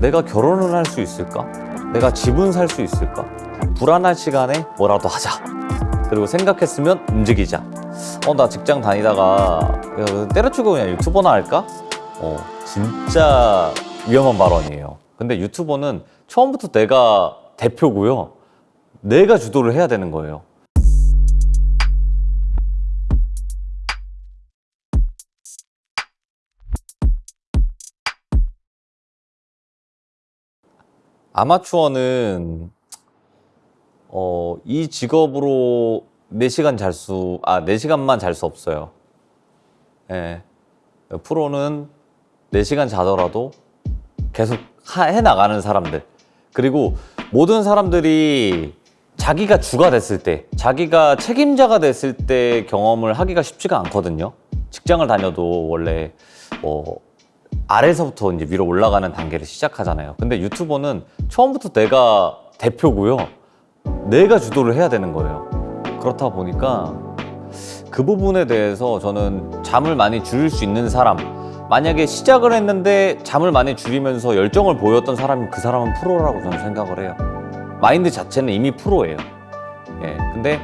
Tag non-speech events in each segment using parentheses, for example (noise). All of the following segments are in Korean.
내가 결혼을 할 수 있을까? 내가 집은 살 수 있을까? 불안한 시간에 뭐라도 하자. 그리고 생각했으면 움직이자. 어, 나 직장 다니다가 야, 때려치고 그냥 유튜버나 할까? 어, 진짜 위험한 발언이에요. 근데 유튜버는 처음부터 내가 대표고요. 내가 주도를 해야 되는 거예요. 아마추어는 어, 이 직업으로 4시간 잘 수, 아, 4시간만 잘 수 없어요. 예. 프로는 4시간 자더라도 계속 하- 해나가는 사람들. 그리고 모든 사람들이 자기가 주가 됐을 때, 자기가 책임자가 됐을 때 경험을 하기가 쉽지가 않거든요. 직장을 다녀도 원래 뭐 아래서부터 이제 위로 올라가는 단계를 시작하잖아요. 근데 유튜버는 처음부터 내가 대표고요. 내가 주도를 해야 되는 거예요. 그렇다 보니까 그 부분에 대해서 저는 잠을 많이 줄일 수 있는 사람, 만약에 시작을 했는데 잠을 많이 줄이면서 열정을 보였던 사람이 그 사람은 프로라고 저는 생각을 해요. 마인드 자체는 이미 프로예요. 예. 근데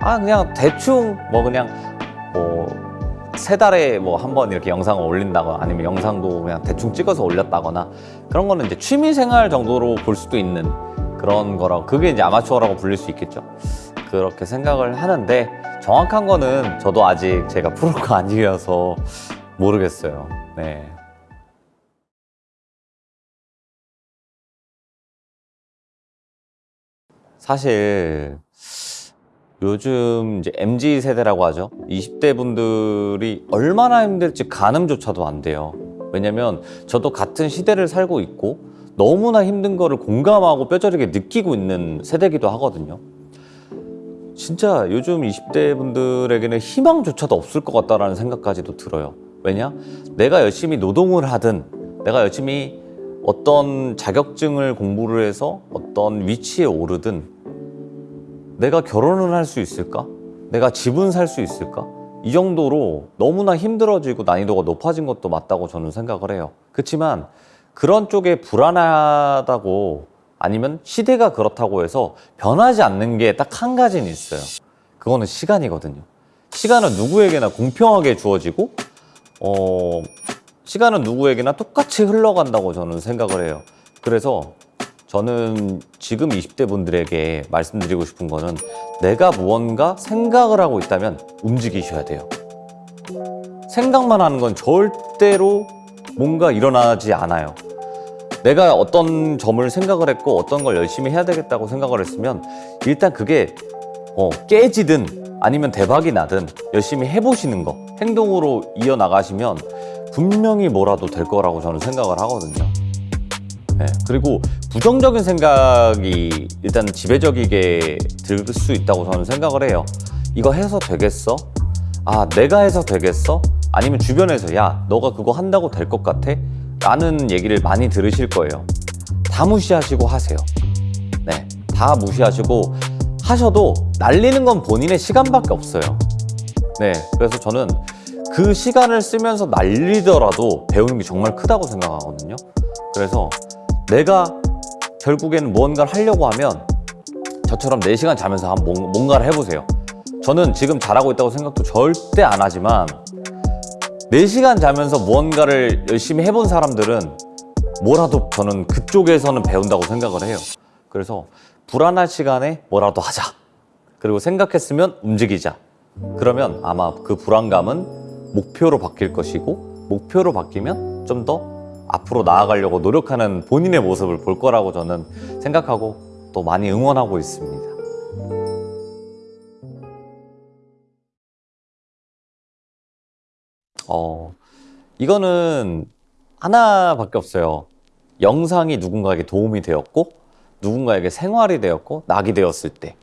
아 그냥 대충 뭐 그냥 뭐 세 달에 뭐 한 번 이렇게 영상을 올린다거나 아니면 영상도 그냥 대충 찍어서 올렸다거나 그런 거는 이제 취미 생활 정도로 볼 수도 있는 그런 거라고 그게 이제 아마추어라고 불릴 수 있겠죠. 그렇게 생각을 하는데 정확한 거는 저도 아직 제가 프로가 (laughs) 아니어서 모르겠어요. 네. 사실 요즘 이제 MZ 세대라고 하죠. 20대 분들이 얼마나 힘들지 가늠조차도 안 돼요. 왜냐면 저도 같은 시대를 살고 있고 너무나 힘든 거를 공감하고 뼈저리게 느끼고 있는 세대기도 하거든요. 진짜 요즘 20대 분들에게는 희망조차도 없을 것 같다라는 생각까지도 들어요. 왜냐? 내가 열심히 노동을 하든 내가 열심히 어떤 자격증을 공부를 해서 어떤 위치에 오르든 내가 결혼을 할 수 있을까? 내가 집은 살 수 있을까? 이 정도로 너무나 힘들어지고 난이도가 높아진 것도 맞다고 저는 생각을 해요. 그렇지만 그런 쪽에 불안하다고 아니면 시대가 그렇다고 해서 변하지 않는 게 딱 한 가지는 있어요. 그거는 시간이거든요. 시간은 누구에게나 공평하게 주어지고, 어, 시간은 누구에게나 똑같이 흘러간다고 저는 생각을 해요. 그래서 저는 지금 20대 분들에게 말씀드리고 싶은 거는 내가 무언가 생각을 하고 있다면 움직이셔야 돼요. 생각만 하는 건 절대로 뭔가 일어나지 않아요. 내가 어떤 점을 생각을 했고 어떤 걸 열심히 해야 되겠다고 생각을 했으면 일단 그게 어, 깨지든 아니면 대박이 나든 열심히 해보시는 거 행동으로 이어나가시면 분명히 뭐라도 될 거라고 저는 생각을 하거든요. 네, 그리고 부정적인 생각이 일단 지배적이게 들 수 있다고 저는 생각을 해요. 이거 해서 되겠어? 아, 내가 해서 되겠어? 아니면 주변에서 야, 너가 그거 한다고 될 것 같아? 라는 얘기를 많이 들으실 거예요. 다 무시하시고 하세요. 네, 다 무시하시고 하셔도 날리는 건 본인의 시간밖에 없어요. 네, 그래서 저는 그 시간을 쓰면서 날리더라도 배우는 게 정말 크다고 생각하거든요. 그래서 내가 결국에는 무언가를 하려고 하면 저처럼 4시간 자면서 뭔- 뭔가를 해보세요. 저는 지금 잘하고 있다고 생각도 절대 안 하지만 4시간 자면서 무언가를 열심히 해본 사람들은 뭐라도 저는 그쪽에서는 배운다고 생각을 해요. 그래서 불안한 시간에 뭐라도 하자. 그리고 생각했으면 움직이자. 그러면 아마 그 불안감은 목표로 바뀔 것이고 목표로 바뀌면 좀더 앞으로 나아가려고 노력하는 본인의 모습을 볼 거라고 저는 생각하고 또 많이 응원하고 있습니다. 어, 이거는 하나밖에 없어요. 영상이 누군가에게 도움이 되었고, 누군가에게 생활이 되었고, 낙이 되었을 때.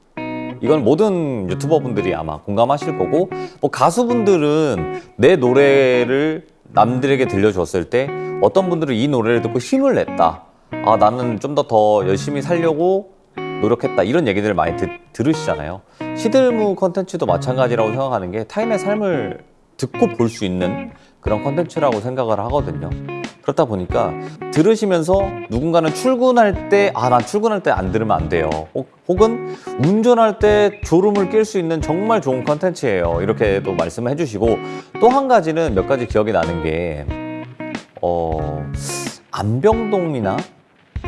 이건 모든 유튜버 분들이 아마 공감하실 거고, 뭐 가수분들은 내 노래를 남들에게 들려줬을 때, 어떤 분들은 이 노래를 듣고 힘을 냈다. 아, 나는 좀 더 더 열심히 살려고 노력했다. 이런 얘기들을 많이 드- 들으시잖아요. 시들무 컨텐츠도 마찬가지라고 생각하는 게 타인의 삶을 듣고 볼 수 있는 그런 컨텐츠라고 생각을 하거든요. 그렇다 보니까 들으시면서 누군가는 출근할 때, 아, 난 출근할 때 안 들으면 안 돼요. 혹- 혹은 운전할 때 졸음을 깰수 있는 정말 좋은 컨텐츠예요. 이렇게 또 말씀을 해주시고 또 한 가지는 몇 가지 기억이 나는 게, 어, 암병동이나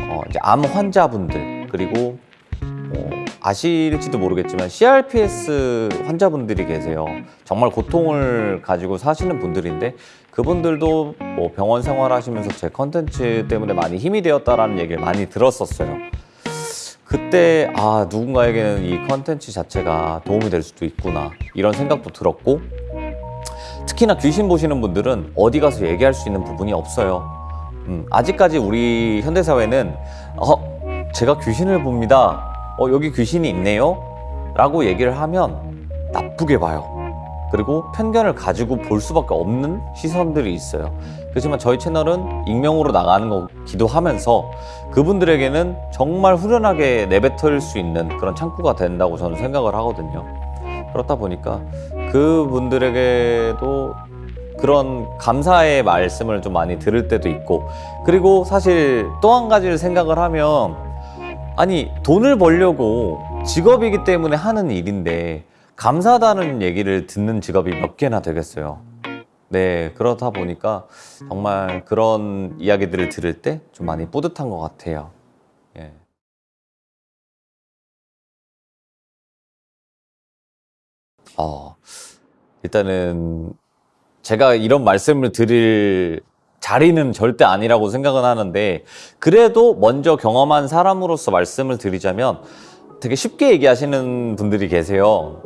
어, 이제 암 환자분들 그리고 어, 아실지도 모르겠지만 CRPS 환자분들이 계세요. 정말 고통을 가지고 사시는 분들인데 그분들도 뭐 병원 생활하시면서 제 컨텐츠 때문에 많이 힘이 되었다라는 얘기를 많이 들었었어요. 그때 아 누군가에게는 이 컨텐츠 자체가 도움이 될 수도 있구나 이런 생각도 들었고 특히나 귀신 보시는 분들은 어디 가서 얘기할 수 있는 부분이 없어요. 음, 아직까지 우리 현대사회는 어, 제가 귀신을 봅니다. 어, 여기 귀신이 있네요. 라고 얘기를 하면 나쁘게 봐요. 그리고 편견을 가지고 볼 수밖에 없는 시선들이 있어요. 그렇지만 저희 채널은 익명으로 나가는 거기도 하면서 그분들에게는 정말 후련하게 내뱉을 수 있는 그런 창구가 된다고 저는 생각을 하거든요. 그렇다 보니까 그분들에게도 그런 감사의 말씀을 좀 많이 들을 때도 있고 그리고 사실 또 한 가지를 생각을 하면 아니 돈을 벌려고 직업이기 때문에 하는 일인데 감사하다는 얘기를 듣는 직업이 몇 개나 되겠어요. 네 그렇다 보니까 정말 그런 이야기들을 들을 때 좀 많이 뿌듯한 것 같아요. 예. 어, 일단은 제가 이런 말씀을 드릴 자리는 절대 아니라고 생각은 하는데 그래도 먼저 경험한 사람으로서 말씀을 드리자면 되게 쉽게 얘기하시는 분들이 계세요.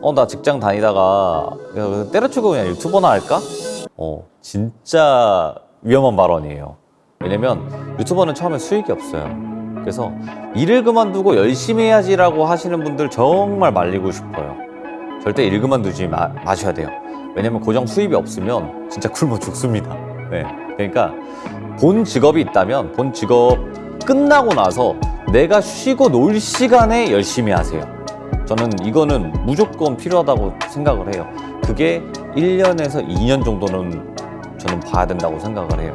어, 나 직장 다니다가 때려치고 그냥 유튜버나 할까? 어, 진짜 위험한 발언이에요. 왜냐면 유튜버는 처음에 수익이 없어요. 그래서 일을 그만두고 열심히 해야지 라고 하시는 분들 정말 말리고 싶어요. 절대 일 그만두지 마, 마셔야 돼요. 왜냐면 고정 수입이 없으면 진짜 굶어 죽습니다. 네. 그러니까 본 직업이 있다면 본 직업 끝나고 나서 내가 쉬고 놀 시간에 열심히 하세요. 저는 이거는 무조건 필요하다고 생각을 해요. 그게 1년에서 2년 정도는 저는 봐야 된다고 생각을 해요.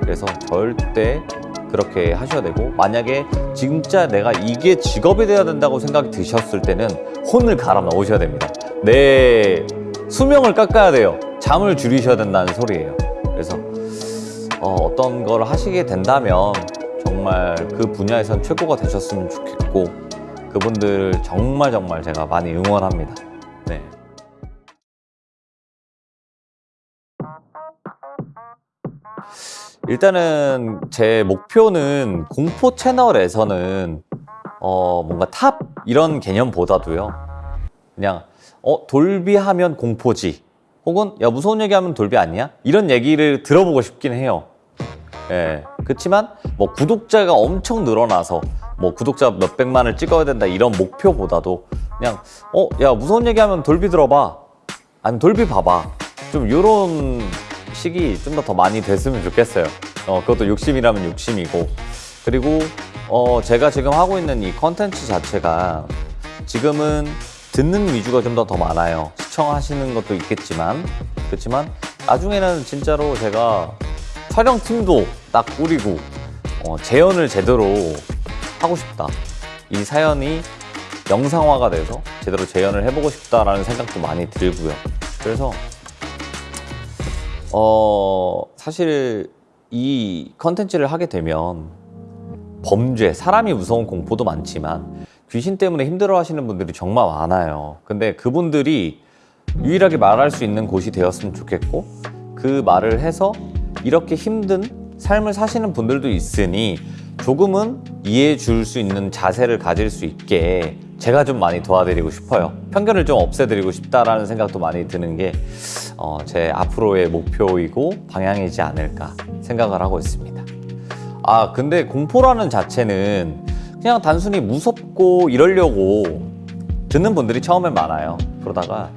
그래서 절대 그렇게 하셔야 되고 만약에 진짜 내가 이게 직업이 돼야 된다고 생각이 드셨을 때는 혼을 갈아 넣으셔야 됩니다. 내 수명을 깎아야 돼요. 잠을 줄이셔야 된다는 소리예요. 그래서 어, 어떤 걸 하시게 된다면 정말 그 분야에선 최고가 되셨으면 좋겠고 그분들 정말 정말 제가 많이 응원합니다. 네. 일단은 제 목표는 공포 채널에서는 어 뭔가 탑 이런 개념보다도요. 그냥 어 돌비 하면 공포지. 혹은 야 무서운 얘기 하면 돌비 아니야? 이런 얘기를 들어보고 싶긴 해요. 예. 그렇지만 뭐 구독자가 엄청 늘어나서 뭐 구독자 몇백만을 찍어야 된다 이런 목표보다도 그냥 어 야 무서운 얘기하면 돌비 들어봐 아니면 돌비 봐봐 좀 요런 식이 좀 더 더 많이 됐으면 좋겠어요. 어, 그것도 욕심이라면 욕심이고. 그리고 어, 제가 지금 하고 있는 이 컨텐츠 자체가 지금은 듣는 위주가 좀 더더 많아요. 시청하시는 것도 있겠지만 그렇지만 나중에는 진짜로 제가 촬영팀도 딱 꾸리고 어, 재현을 제대로 하고 싶다. 이 사연이 영상화가 돼서 제대로 재현을 해보고 싶다라는 생각도 많이 들고요. 그래서 어, 사실 이 컨텐츠를 하게 되면 범죄, 사람이 무서운 공포도 많지만 귀신 때문에 힘들어 하시는 분들이 정말 많아요. 근데 그분들이 유일하게 말할 수 있는 곳이 되었으면 좋겠고 그 말을 해서 이렇게 힘든 삶을 사시는 분들도 있으니 조금은 이해해 줄 수 있는 자세를 가질 수 있게 제가 좀 많이 도와드리고 싶어요. 편견을 좀 없애드리고 싶다라는 생각도 많이 드는 게 어, 제 앞으로의 목표이고 방향이지 않을까 생각을 하고 있습니다. 아, 근데 공포라는 자체는 그냥 단순히 무섭고 이러려고 듣는 분들이 처음엔 많아요. 그러다가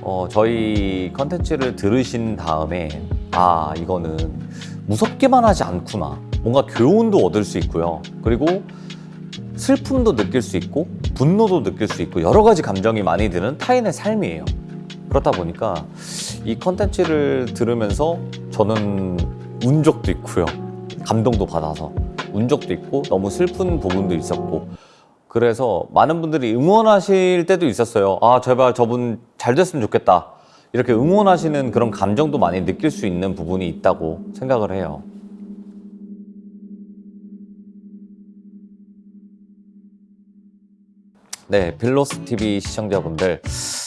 어, 저희 컨텐츠를 들으신 다음에 아, 이거는 무섭게만 하지 않구나. 뭔가 교훈도 얻을 수 있고요. 그리고 슬픔도 느낄 수 있고 분노도 느낄 수 있고 여러 가지 감정이 많이 드는 타인의 삶이에요. 그렇다 보니까 이 컨텐츠를 들으면서 저는 운 적도 있고요. 감동도 받아서 운 적도 있고 너무 슬픈 부분도 있었고 그래서 많은 분들이 응원하실 때도 있었어요. 아 제발 저분 잘 됐으면 좋겠다. 이렇게 응원하시는 그런 감정도 많이 느낄 수 있는 부분이 있다고 생각을 해요. 네, 빌로스 TV 시청자분들.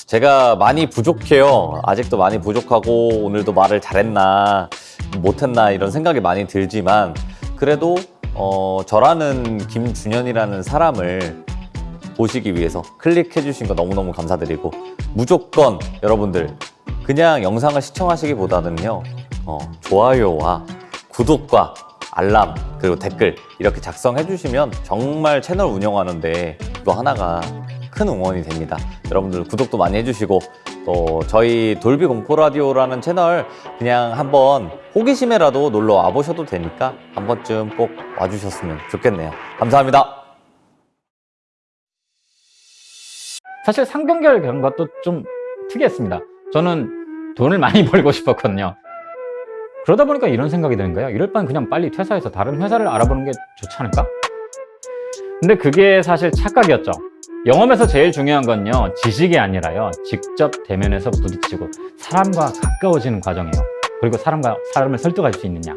제가 많이 부족해요. 아직도 많이 부족하고, 오늘도 말을 잘했나, 못했나, 이런 생각이 많이 들지만, 그래도, 어, 저라는 김준현이라는 사람을 보시기 위해서 클릭해 주신 거 너무너무 감사드리고, 무조건 여러분들, 그냥 영상을 시청하시기보다는요, 어, 좋아요와 구독과 알람 그리고 댓글 이렇게 작성해 주시면 정말 채널 운영하는데 이거 하나가 큰 응원이 됩니다. 여러분들 구독도 많이 해주시고 또 저희 돌비 공포 라디오라는 채널 그냥 한번 호기심에라도 놀러 와 보셔도 되니까 한 번쯤 꼭 와주셨으면 좋겠네요. 감사합니다. 사실 상병결 간 것도 좀 특이했습니다. 저는 돈을 많이 (laughs) 벌고 싶었거든요. 그러다 보니까 이런 생각이 드는 거예요. 이럴 바엔 그냥 빨리 퇴사해서 다른 회사를 알아보는 게 좋지 않을까? 근데 그게 사실 착각이었죠. 영업에서 제일 중요한 건요, 지식이 아니라요, 직접 대면해서 부딪히고 사람과 가까워지는 과정이에요. 그리고 사람과 사람을 설득할 수 있느냐.